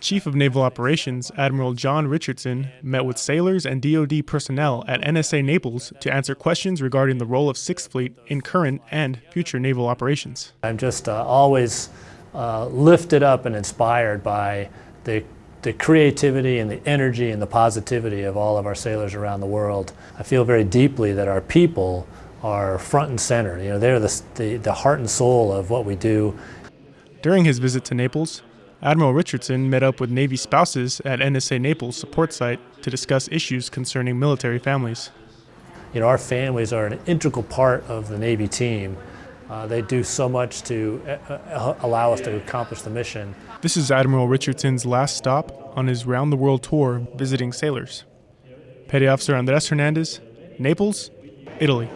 Chief of Naval Operations Admiral John Richardson met with sailors and DoD personnel at NSA Naples to answer questions regarding the role of Sixth Fleet in current and future naval operations. I'm just uh, always uh, lifted up and inspired by the the creativity and the energy and the positivity of all of our sailors around the world. I feel very deeply that our people are front and center. You know, they're the, the, the heart and soul of what we do. During his visit to Naples, Admiral Richardson met up with Navy spouses at NSA Naples support site to discuss issues concerning military families. You know, our families are an integral part of the Navy team. Uh, they do so much to uh, uh allow us to accomplish the mission. This is Admiral Richardson's last stop on his round the world tour visiting sailors. Petty Officer Andres Hernandez, Naples, Italy.